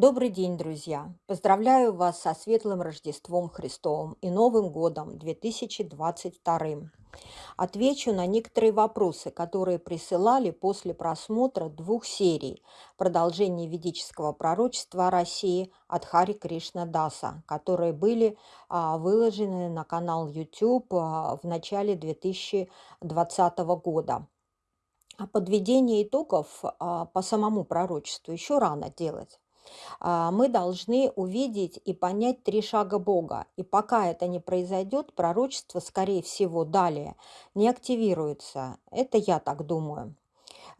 Добрый день, друзья! Поздравляю вас со светлым Рождеством Христовым и Новым годом 2022. Отвечу на некоторые вопросы, которые присылали после просмотра двух серий «Продолжение ведического пророчества о России» от Хари Кришна Даса, которые были а, выложены на канал YouTube а, в начале 2020 года. А подведение итогов по самому пророчеству еще рано делать. А, мы должны увидеть и понять три шага Бога. И пока это не произойдет, пророчество, скорее всего, далее не активируется. Это я так думаю.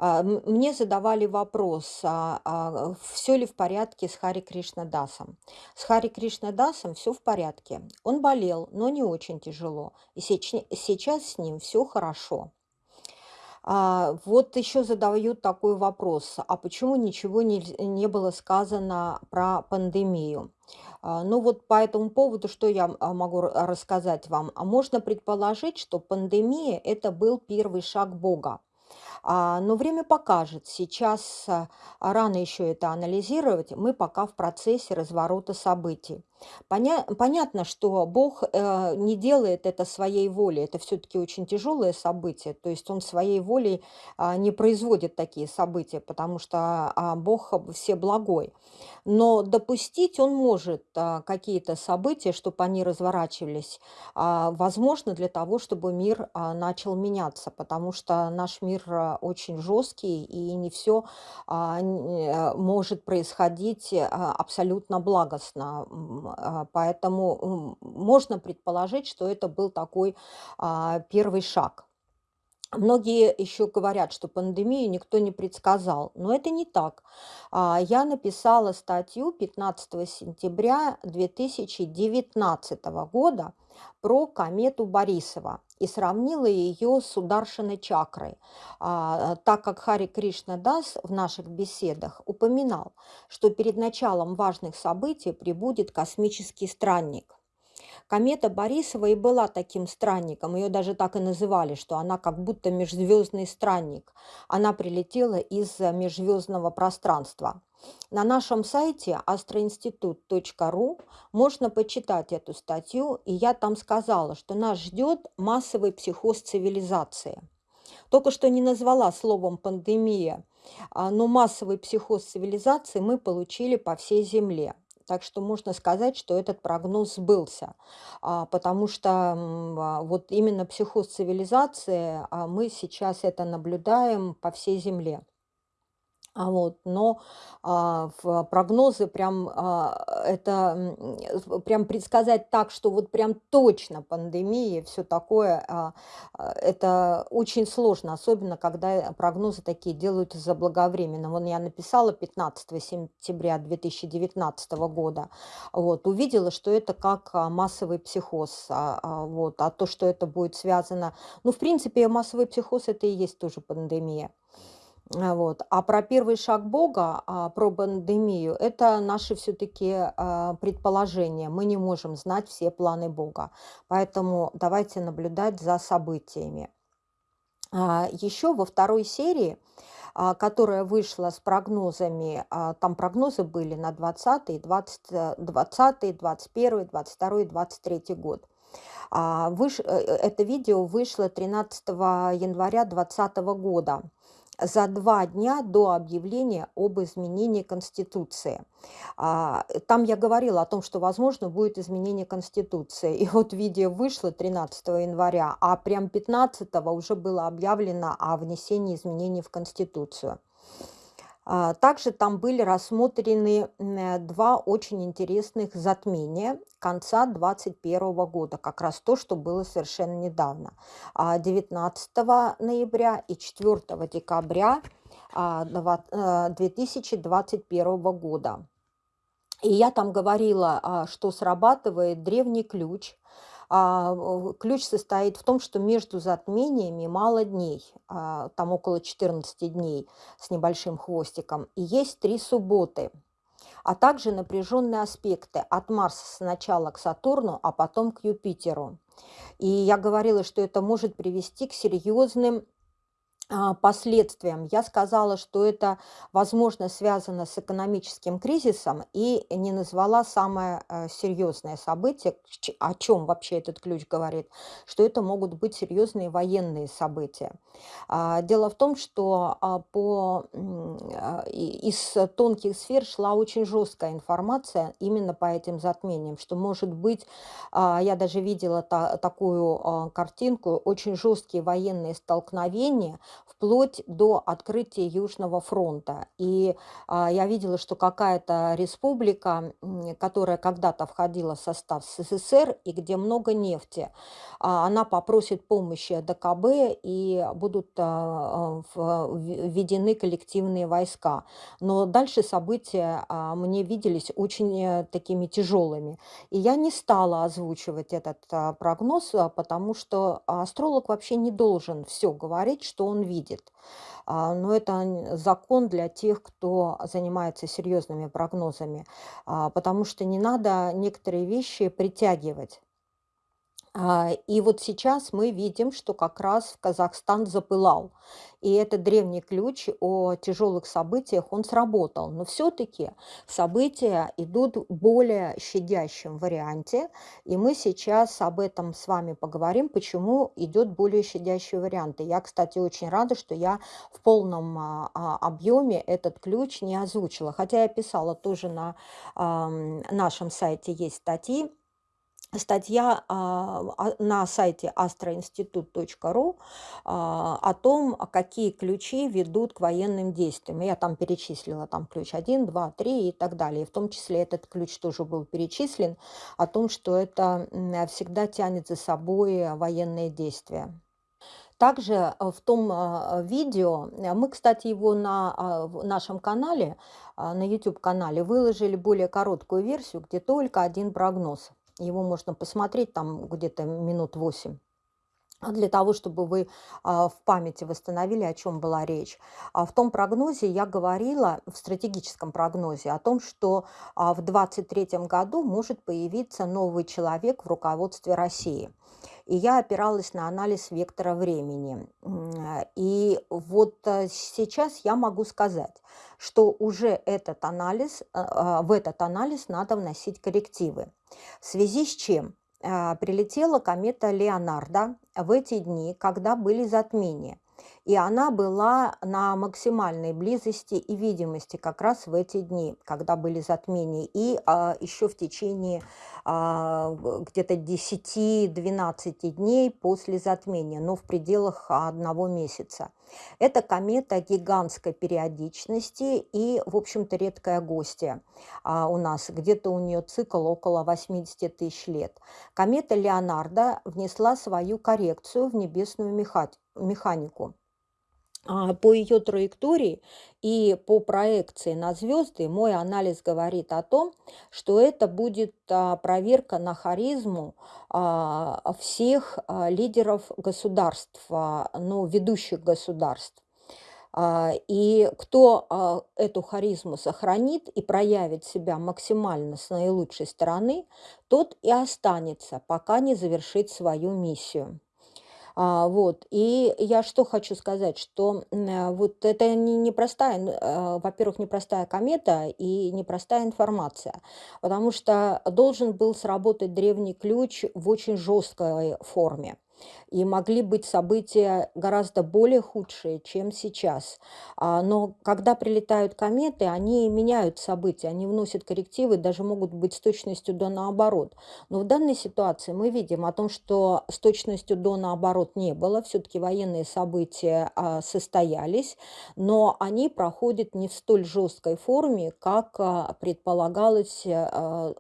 А, мне задавали вопрос, а, а, все ли в порядке с Хари Кришна Дасом. С Хари Кришна Дасом все в порядке. Он болел, но не очень тяжело. И сейчас с ним все хорошо. А, вот еще задают такой вопрос, а почему ничего не, не было сказано про пандемию? А, ну вот по этому поводу, что я а, могу рассказать вам? Можно предположить, что пандемия– это был первый шаг Бога. Но время покажет. Сейчас рано еще это анализировать. Мы пока в процессе разворота событий. Поня понятно, что Бог э, не делает это своей волей. Это все-таки очень тяжелое событие. То есть он своей волей а, не производит такие события, потому что а, Бог все благой. Но допустить он может а, какие-то события, чтобы они разворачивались, а, возможно, для того, чтобы мир а, начал меняться, потому что наш мир а, очень жесткий и не все а, может происходить а, абсолютно благостно поэтому можно предположить, что это был такой а, первый шаг. Многие еще говорят, что пандемию никто не предсказал, но это не так. А, я написала статью 15 сентября 2019 года про комету Борисова и сравнила ее с ударшиной чакрой, а, так как Хари Кришна Дас в наших беседах упоминал, что перед началом важных событий прибудет космический странник. Комета Борисова и была таким странником, ее даже так и называли, что она как будто межзвездный странник. Она прилетела из межзвездного пространства. На нашем сайте astroinstitut.ru можно почитать эту статью, и я там сказала, что нас ждет массовый психоз цивилизации. Только что не назвала словом «пандемия», а, но массовый психоз цивилизации мы получили по всей Земле. Так что можно сказать, что этот прогноз сбылся, а, потому что а, вот именно психоз цивилизации мы сейчас это наблюдаем по всей Земле. А вот, но а, в прогнозы прям а, это прям предсказать так, что вот прям точно пандемия, все такое, а, а, это очень сложно, особенно когда прогнозы такие делают заблаговременно. Вон я написала 15 сентября 2019 года, вот, увидела, что это как а, массовый психоз, а, а, вот, а то, что это будет связано, ну, в принципе, массовый психоз это и есть тоже пандемия. А, вот. А про первый шаг Бога, а, про пандемию, это наши все-таки а, предположения. Мы не можем знать все планы Бога. Поэтому давайте наблюдать за событиями. Еще во второй серии, которая вышла с прогнозами, там прогнозы были на 20, 20, 20, 21, 22, 23 год. Выш... Э, это видео вышло 13 января 2020 года за два дня до объявления об изменении Конституции. А, там я говорила о том, что, возможно, будет изменение Конституции. И вот видео вышло 13 января, а прям 15 уже было объявлено о внесении изменений в Конституцию. А, также там были рассмотрены два очень интересных затмения конца 2021 года, как раз то, что было совершенно недавно, 19 а, ноября и 4 декабря 2021 а, года. И я там говорила, что срабатывает древний ключ, ключ состоит в том, что между затмениями мало дней, а, там около 14 дней с небольшим хвостиком, и есть три субботы, а также напряженные аспекты от Марса сначала к Сатурну, а потом к Юпитеру. И я говорила, что это может привести к серьезным а, последствиям. Я сказала, что это, возможно, связано с экономическим кризисом и не назвала самое э, серьезное событие, о чем вообще этот ключ говорит, что это могут быть серьезные военные события. А, Дело в том, что а, по, а, из тонких сфер шла очень жесткая информация именно по этим затмениям, что может быть, а, я даже видела та- такую а, картинку, очень жесткие военные столкновения, вплоть до открытия Южного фронта. И а, я видела, что какая-то республика, которая когда-то входила в состав СССР и где много нефти, а, она попросит помощи ДКБ и будут а, введены коллективные войска. Но дальше события мне виделись очень э, такими тяжелыми. И я не стала озвучивать этот прогноз, потому что астролог вообще не должен все говорить, что он видит. А, Но это закон для тех, кто занимается серьезными прогнозами, а, потому что не надо некоторые вещи притягивать. А, И вот сейчас мы видим, что как раз Казахстан запылал. И этот древний ключ о тяжелых событиях, он сработал. Но все-таки события идут в более щадящем варианте. И мы сейчас об этом с вами поговорим, почему идет более щадящий вариант. И я, кстати, очень рада, что я в полном а, а, объеме этот ключ не озвучила. Хотя я писала тоже на нашем сайте есть статьи, статья а, а, на сайте astroinstitut.ru а, о том, какие ключи ведут к военным действиям. Я там перечислила там ключ один, 2, 3 и так далее. И в том числе этот ключ тоже был перечислен о том, что это всегда тянет за собой военные действия. Также э, в том видео, э, мы, кстати, его на нашем канале, на YouTube-канале выложили более короткую версию, где только один прогноз. Его можно посмотреть там где-то минут 8. Для того, чтобы вы а, в памяти восстановили, о чем была речь. А В том прогнозе я говорила, в стратегическом прогнозе, о том, что а, в 2023 году может появиться новый человек в руководстве России. И я опиралась на анализ вектора времени. И вот э, сейчас я могу сказать, что уже этот анализ, а, а, в этот анализ надо вносить коррективы. В связи с чем? А, Прилетела комета Леонардо в эти дни, когда были затмения. И она была на максимальной близости и видимости как раз в эти дни, когда были затмения. И а, еще в течение а, где-то десяти-двенадцати дней после затмения, но в пределах одного месяца. Это комета гигантской периодичности и, в общем-то, редкая гостья а, у нас. Где-то у нее цикл около 80 тысяч лет. Комета Леонардо внесла свою коррекцию в небесную меха- механику. А, По ее траектории и по проекции на звезды мой анализ говорит о том, что это будет а, проверка на харизму а, всех лидеров государств, ну, ведущих государств. И кто эту харизму сохранит и проявит себя максимально с наилучшей стороны, тот и останется, пока не завершит свою миссию. А, вот. И я что хочу сказать, что э, вот это не, непростая, э, во-первых, непростая комета и непростая информация, потому что должен был сработать древний ключ в очень жесткой форме. И могли быть события гораздо более худшие, чем сейчас. А, Но когда прилетают кометы, они меняют события, они вносят коррективы, даже могут быть с точностью до наоборот. Но в данной ситуации мы видим о том, что с точностью до наоборот не было. Все-таки военные события а, состоялись, но они проходят не в столь жесткой форме, как а, предполагалось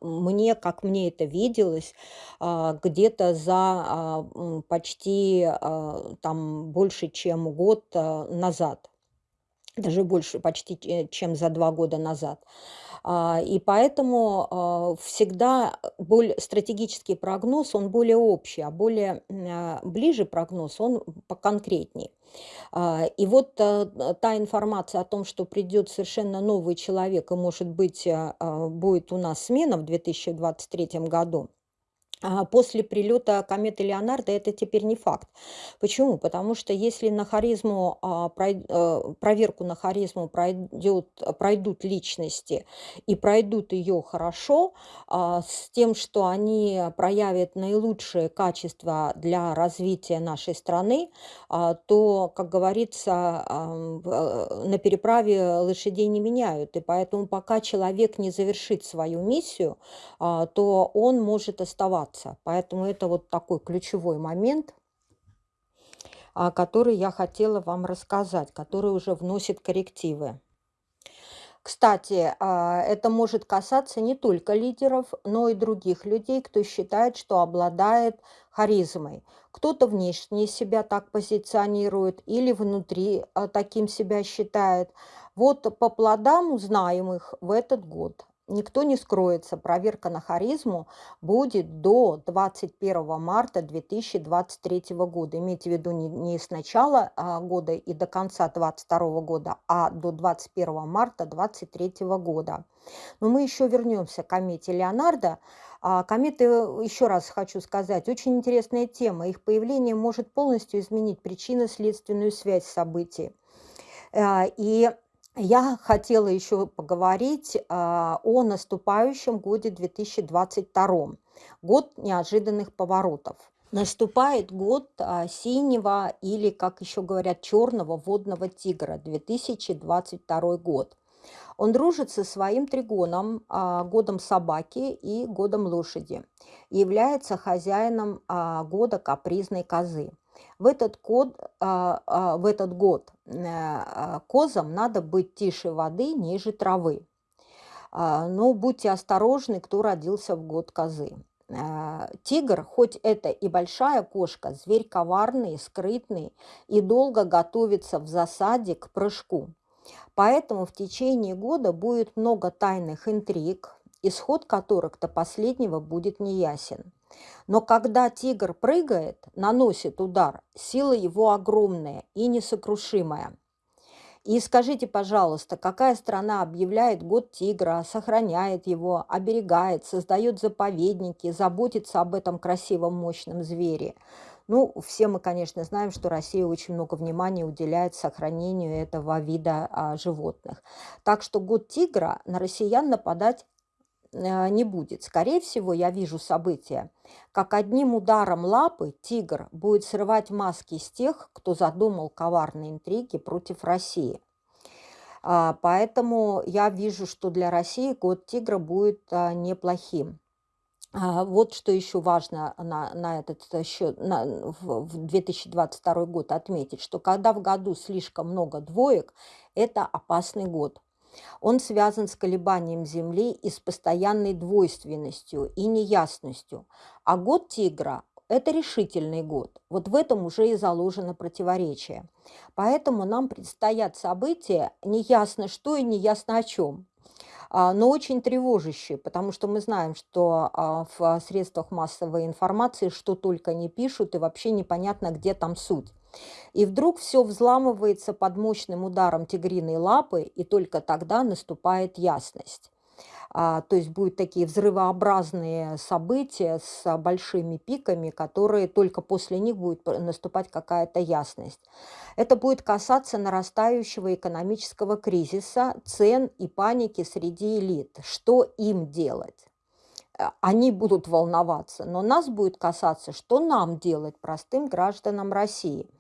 мне, как мне это виделось, где-то за почти а, там больше, чем год а, назад даже больше, почти че чем за 2 года назад. А, и поэтому, всегда боль стратегический прогноз, он более общий, а более, ближе прогноз, он поконкретней. И вот, та информация о том, что придет совершенно новый человек и, может быть, будет у нас смена в 2023 году, после прилета кометы Леонардо это теперь не факт. Почему? Потому что если на харизму, а, э, проверку на харизму пройдет, пройдут личности и пройдут ее хорошо, а, с тем, что они проявят наилучшие качества для развития нашей страны, а, то, как говорится, на переправе лошадей не меняют. И поэтому пока человек не завершит свою миссию, а, то он может оставаться. Поэтому это вот такой ключевой момент, а, который я хотела вам рассказать, который уже вносит коррективы. Кстати, а, это может касаться не только лидеров, но и других людей, кто считает, что обладает харизмой. Кто-то внешне себя так позиционирует или внутри а, таким себя считает. Вот по плодам узнаем их в этот год. Никто не скроется. Проверка на харизму будет до 21 марта 2023 года. Имейте в виду не, с начала а, года и до конца 2022 года, а до 21 марта 2023 года. Но мы еще вернемся к комете Леонардо. А, кометы, еще раз хочу сказать, очень интересная тема. Их появление может полностью изменить причинно-следственную связь событий. А, И я хотела еще поговорить а, о наступающем годе 2022. Год неожиданных поворотов. Наступает год а, синего или, как еще говорят, черного водного тигра, 2022 год. Он дружит со своим тригоном, а, годом собаки и годом лошади, является хозяином года капризной козы. В этот, год, а, а, в этот год а, козам надо быть тише воды, ниже травы. Но будьте осторожны, кто родился в год козы. Тигр, хоть это и большая кошка, зверь коварный, скрытный и долго готовится в засаде к прыжку. Поэтому в течение года будет много тайных интриг, исход которых до последнего будет неясен. Но когда тигр прыгает, наносит удар, сила его огромная и несокрушимая. И скажите, пожалуйста, какая страна объявляет год тигра, сохраняет его, оберегает, создает заповедники, заботится об этом красивом, мощном звере? Ну, все мы, конечно, знаем, что Россия очень много внимания уделяет сохранению этого вида а, животных. Так что год тигра на россиян нападать не будет. Скорее всего, я вижу события, как одним ударом лапы тигр будет срывать маски с тех, кто задумал коварные интриги против России. А, Поэтому я вижу, что для России год тигра будет а, неплохим. А, Вот что еще важно на, на этот э, счет, на, в 2022 год отметить, что когда в году слишком много двоек, это опасный год. Он связан с колебанием Земли и с постоянной двойственностью и неясностью. А год тигра– это решительный год. Вот в этом уже и заложено противоречие. Поэтому нам предстоят события неясно что и неясно о чем а, но очень тревожащие, потому что мы знаем, что а, в средствах массовой информации что только не пишут, и вообще непонятно, где там суть. И вдруг все взламывается под мощным ударом тигриной лапы, и только тогда наступает ясность. А, то есть будут такие взрывообразные события с а, большими пиками, которые только после них будет наступать какая-то ясность. Это будет касаться нарастающего экономического кризиса, цен и паники среди элит. Что им делать? Э, Они будут волноваться, но нас будет касаться, что нам делать простым гражданам России –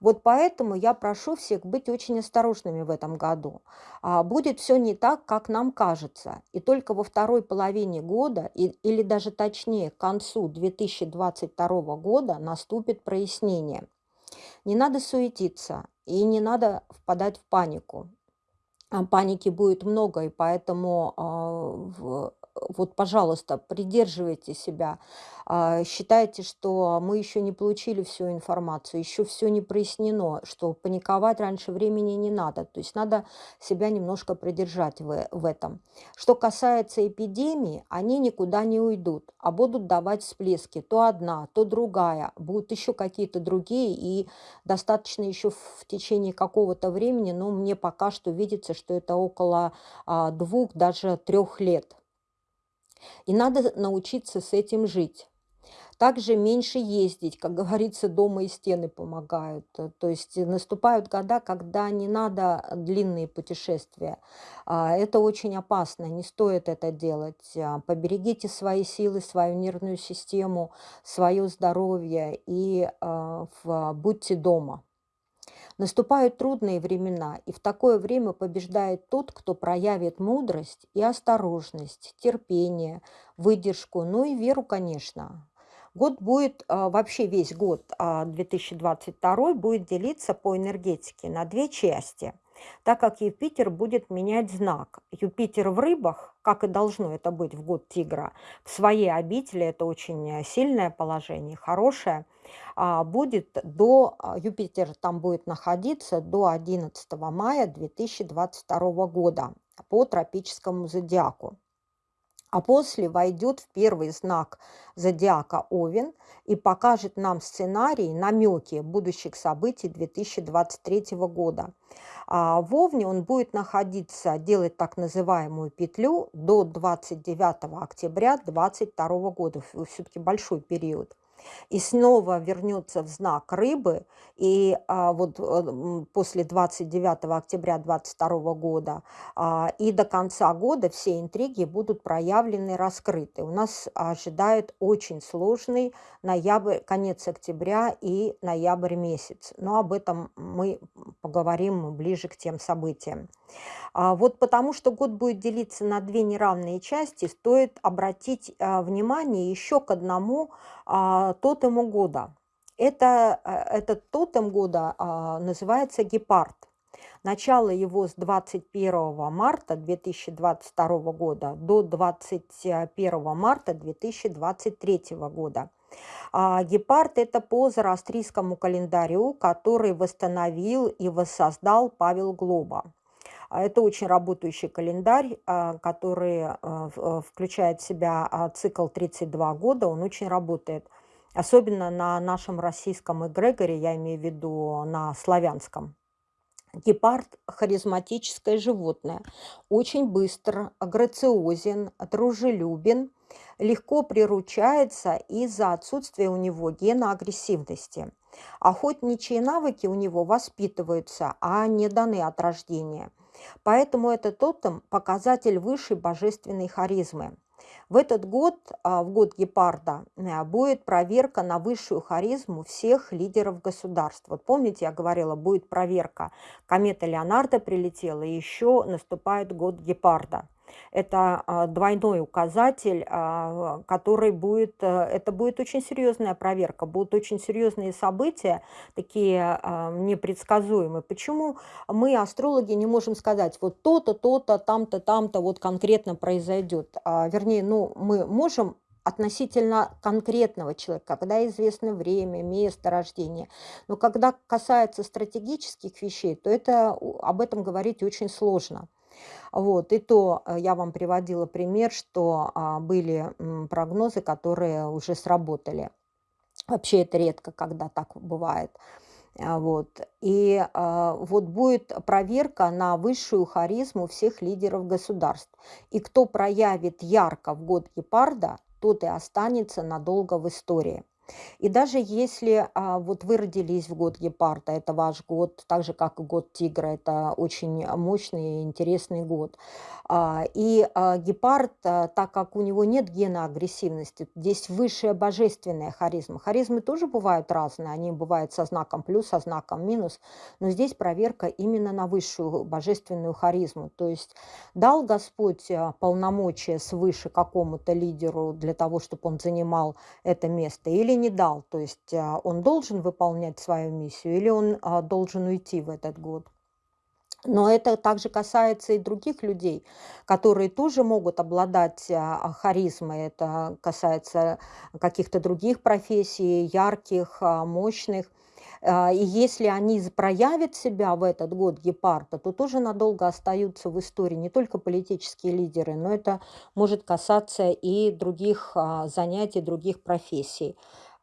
вот поэтому я прошу всех быть очень осторожными в этом году. А, Будет все не так, как нам кажется. И только во второй половине года, или даже точнее к концу 2022 года наступит прояснение. Не надо суетиться и не надо впадать в панику. А, Паники будет много, и поэтому а, вот, пожалуйста, придерживайте себя. А, Считайте, что мы еще не получили всю информацию, еще все не прояснено, что паниковать раньше времени не надо. То есть надо себя немножко придержать в, в этом. Что касается эпидемии, они никуда не уйдут, а будут давать всплески. То одна, то другая. Будут еще какие-то другие, и достаточно еще в течение какого-то времени, но мне пока что видится, что это около а, двух, даже трех лет. И надо научиться с этим жить. Также меньше ездить, как говорится, дома и стены помогают. То есть наступают года, когда не надо длинные путешествия. А, Это очень опасно, не стоит это делать. А, Поберегите свои силы, свою нервную систему, свое здоровье и а, будьте дома. Наступают трудные времена, и в такое время побеждает тот, кто проявит мудрость и осторожность, терпение, выдержку, ну и веру, конечно. Год будет, а, вообще весь год а, 2022 будет делиться по энергетике на две части, так как Юпитер будет менять знак. Юпитер в рыбах, как и должно это быть в год тигра, в своей обители это очень э, сильное положение, хорошее, а, будет до, а, Юпитер там будет находиться до 11 мая 2022 года по тропическому зодиаку. А после войдет в первый знак зодиака Овен и покажет нам сценарий, намеки будущих событий 2023 года. А в Овне он будет находиться, делать так называемую петлю до 29 октября 2022 года. Все-таки большой период и снова вернется в знак рыбы, и а, вот э, после 29 октября 2022 года а, и до конца года все интриги будут проявлены, раскрыты. У нас ожидает очень сложный ноябрь, конец октября и ноябрь месяц. Но об этом мы поговорим ближе к тем событиям. А, вот потому что год будет делиться на две неравные части, стоит обратить а, внимание еще к одному а, тотему года. Это, а, этот тотем года а, называется гепард. Начало его с 21 марта 2022 года до 21 марта 2023 года. А, гепард– это по зороастрийскому календарю, который восстановил и воссоздал Павел Глоба. А, Это очень работающий календарь, а, который в- э, включает в себя цикл 32 года, он очень работает. Особенно на нашем российском эгрегоре, я имею в виду на славянском. Гепард– харизматическое животное, очень быстр, грациозен, дружелюбен, легко приручается из-за отсутствия у него гена агрессивности. Охотничьи навыки у него воспитываются, а не даны от рождения. Поэтому этот тотем– показатель высшей божественной харизмы. В этот год, а, в год гепарда, а, будет проверка на высшую харизму всех лидеров государств. Вот помните, я говорила, будет проверка. Комета Леонардо прилетела, и еще наступает год гепарда. Это а, двойной указатель, а, который будет, э, это будет очень серьезная проверка, будут очень серьезные события, такие а, непредсказуемые. Почему мы, астрологи, не можем сказать, вот то-то, то-то, там-то, там-то вот конкретно произойдет? Вернее, ну, мы можем относительно конкретного человека, когда известно время, место рождения. Но когда касается стратегических вещей, то это, об этом говорить очень сложно. Вот, и то э, я вам приводила пример, что а, были прогнозы, которые уже сработали. Вообще это редко, когда так бывает. А, Вот. И а, вот будет проверка на высшую харизму всех лидеров государств. И кто проявит ярко в год гепарда, тот и останется надолго в истории. И даже если а, вот вы родились в год гепарда, это ваш год, так же как и год тигра, это очень мощный и интересный год. А, И а, гепард, а, так как у него нет гена агрессивности, здесь высшая божественная харизма. Харизмы тоже бывают разные, они бывают со знаком плюс, со знаком минус, но здесь проверка именно на высшую божественную харизму. То есть дал Господь а, полномочия свыше какому-то лидеру для того, чтобы он занимал это место или не дал. То есть а, он должен выполнять свою миссию или он а, должен уйти в этот год. Но это также касается и других людей, которые тоже могут обладать а, харизмой. Это касается каких-то других профессий, ярких, мощных. И если они проявят себя в этот год гепарда, то тоже надолго остаются в истории не только политические лидеры, но это может касаться и других занятий, других профессий.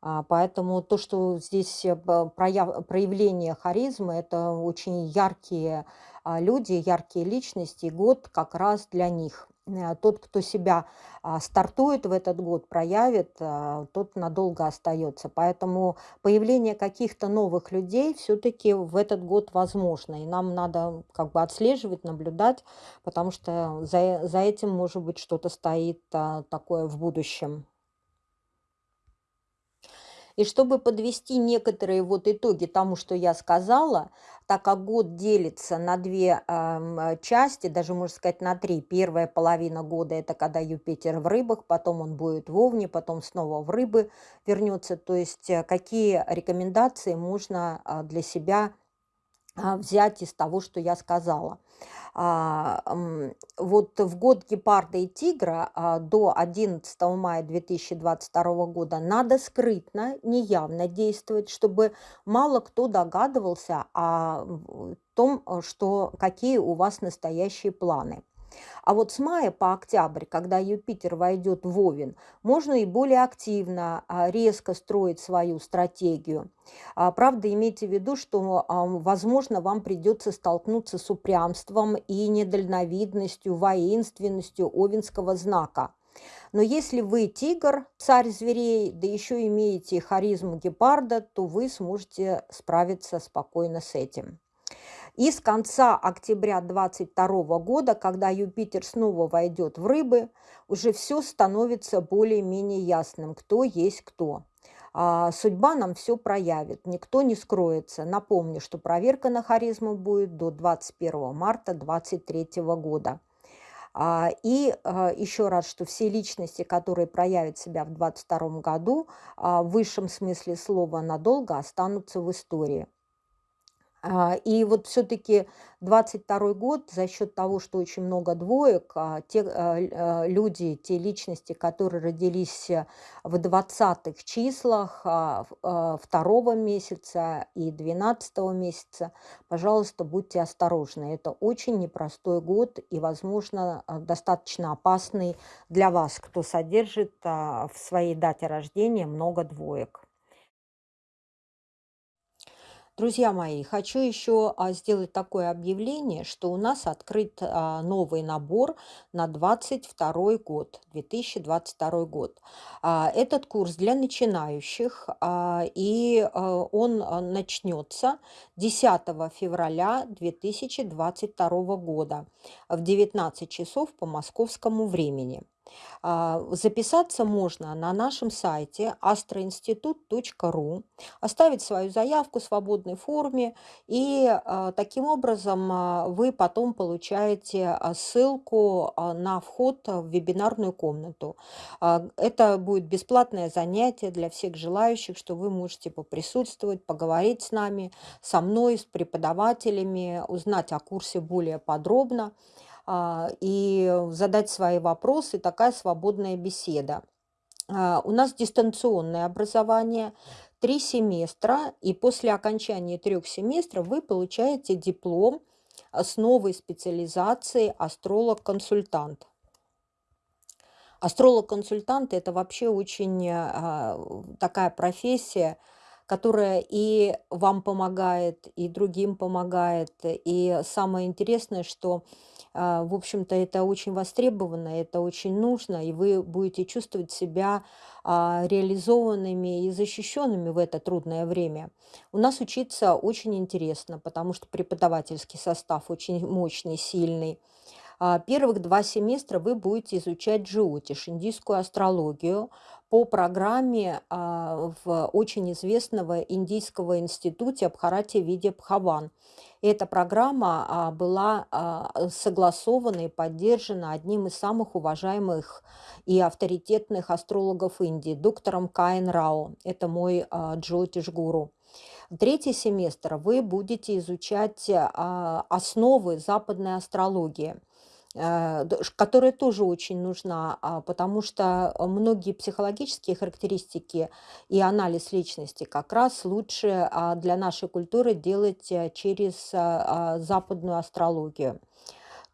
А, Поэтому то, что здесь э, прояв- проявление харизмы, это очень яркие а, люди, яркие личности, год как раз для них. Э, тот, кто себя а, стартует в этот год, проявит, тот надолго остается. Поэтому появление каких-то новых людей все-таки в этот год возможно. И нам надо как бы отслеживать, наблюдать, потому что за, за этим, может быть, что-то стоит такое в будущем. И чтобы подвести некоторые вот итоги тому, что я сказала, так как год делится на две э, части, даже можно сказать на три. Первая половина года– это когда Юпитер в рыбах, потом он будет в Овне, потом снова в рыбы вернется. То есть э, какие рекомендации можно э, для себя а, взять из того, что я сказала. Вот в год гепарда и тигра а, до 11 мая 2022 года надо скрытно, неявно действовать, чтобы мало кто догадывался о том, что какие у вас настоящие планы. А вот с мая по октябрь, когда Юпитер войдет в Овен, можно и более активно, а, резко строить свою стратегию. А, правда, имейте в виду, что, возможно, вам придется столкнуться с упрямством и недальновидностью, воинственностью овенского знака. Но если вы тигр, царь зверей, да еще имеете харизму гепарда, то вы сможете справиться спокойно с этим. И с конца октября 2022 года, когда Юпитер снова войдет в рыбы, уже все становится более-менее ясным, кто есть кто. А, судьба нам все проявит, никто не скроется. Напомню, что проверка на харизму будет до 21 марта 2023 года. А, и а, еще раз, что все личности, которые проявят себя в 2022 году, в высшем смысле слова надолго останутся в истории. А, и вот все-таки 22 год за счет того, что очень много двоек, а, те а, люди, те личности, которые родились э, в 20-х числах второго месяца и 12 месяца, пожалуйста, будьте осторожны. Это очень непростой год и, возможно, достаточно опасный для вас, кто содержит в своей дате рождения много двоек. Друзья мои, хочу еще а, сделать такое объявление, что у нас открыт а, новый набор на 22 год, 2022 год. А, этот курс для начинающих, и он начнется 10 февраля 2022 года в 19 часов по московскому времени. А, записаться можно на нашем сайте astroinstitut.ru, оставить свою заявку в свободной форме, и а, таким образом а, вы потом получаете ссылку на вход в вебинарную комнату. Это будет бесплатное занятие для всех желающих, что вы можете поприсутствовать, поговорить с нами, со мной, с преподавателями, узнать о курсе более подробно. А, и задать свои вопросы, такая свободная беседа. А, у нас дистанционное образование, три семестра, и после окончания трех семестров вы получаете диплом с новой специализацией астролог-консультант. Астролог-консультант– это вообще очень а, такая профессия, которая и вам помогает, и другим помогает. И самое интересное, что а, в общем-то, это очень востребовано, это очень нужно, и вы будете чувствовать себя а, реализованными и защищенными в это трудное время. У нас учиться очень интересно, потому что преподавательский состав очень мощный, сильный. А, первых два семестра вы будете изучать джиотиш, индийскую астрологию, по программе в очень известного индийского института Абхарати Виде Бхаван. Эта программа а, была а, согласована и поддержана одним из самых уважаемых и авторитетных астрологов Индии, доктором Каин Рао. Это мой а, Джотиш-гуру. Третий семестр вы будете изучать основы западной астрологии – которая тоже очень нужна, а, потому что многие психологические характеристики и анализ личности как раз лучше а, для нашей культуры делать э, через а, западную астрологию.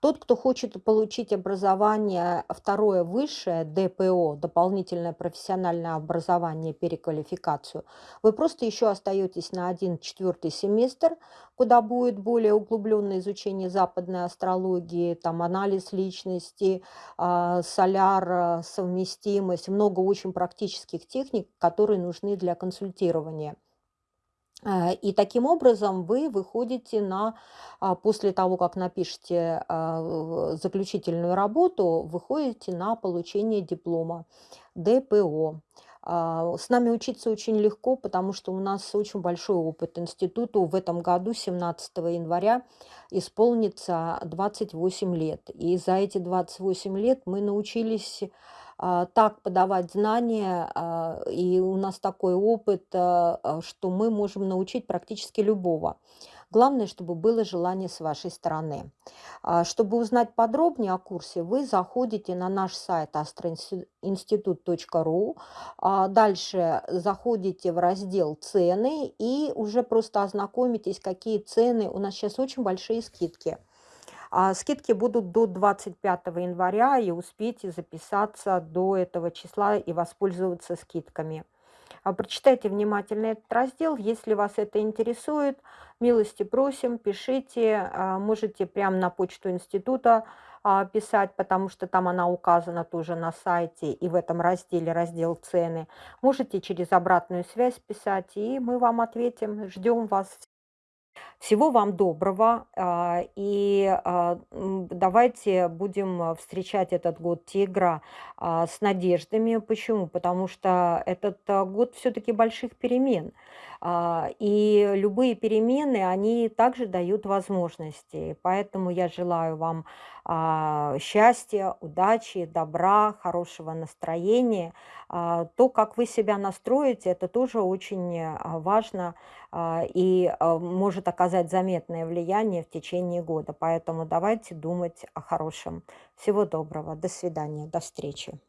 Тот, кто хочет получить образование второе высшее, ДПО, дополнительное профессиональное образование, переквалификацию, вы просто еще остаетесь на один четвертый семестр, куда будет более углубленное изучение западной астрологии, там анализ личности, а, соляр, а, совместимость, много очень практических техник, которые нужны для консультирования. Э, и таким образом вы выходите на, а, после того, как напишете а, заключительную работу, выходите на получение диплома ДПО. А, С нами учиться очень легко, потому что у нас очень большой опыт институту. В этом году, 17 января, исполнится 28 лет. И за эти 28 лет мы научились так подавать знания, а, и у нас такой опыт, а, а, что мы можем научить практически любого. Главное, чтобы было желание с вашей стороны. А, Чтобы узнать подробнее о курсе, вы заходите на наш сайт astroinstitut.ru, а, дальше заходите в раздел «Цены» и уже просто ознакомитесь, какие цены. У нас сейчас очень большие скидки. А скидки будут до 25 января, и успейте записаться до этого числа и воспользоваться скидками. А, Прочитайте внимательно этот раздел. Если вас это интересует, милости просим, пишите. а, Можете прямо на почту института писать, потому что там она указана тоже на сайте и в этом разделе, раздел цены. Можете через обратную связь писать, и мы вам ответим. Ждем вас. Всего вам доброго, а, и а, давайте будем встречать этот год тигра а, с надеждами. Почему? Потому что этот год все-таки больших перемен. И любые перемены, они также дают возможности. Поэтому я желаю вам счастья, удачи, добра, хорошего настроения. А, То, как вы себя настроите, это тоже очень а, важно а, и а, может оказать заметное влияние в течение года. Поэтому давайте думать о хорошем. Всего доброго. До свидания. До встречи.